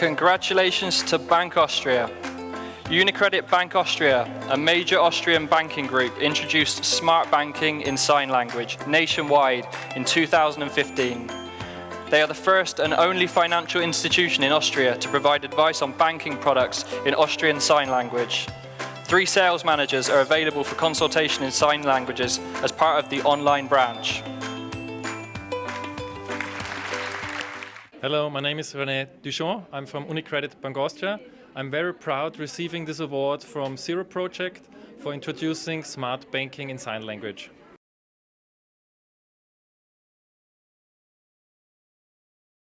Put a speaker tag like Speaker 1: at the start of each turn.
Speaker 1: Congratulations to Bank Austria. Unicredit Bank Austria, a major Austrian banking group, introduced smart banking in sign language nationwide in 2015. They are the first and only financial institution in Austria to provide advice on banking products in Austrian Sign Language. Three sales managers are available for consultation in sign languages as part of the online branch.
Speaker 2: Hello, my name is René Duchon. I'm from Unicredit Bank Austria. I'm very proud receiving this award from Zero Project for introducing smart banking in sign language.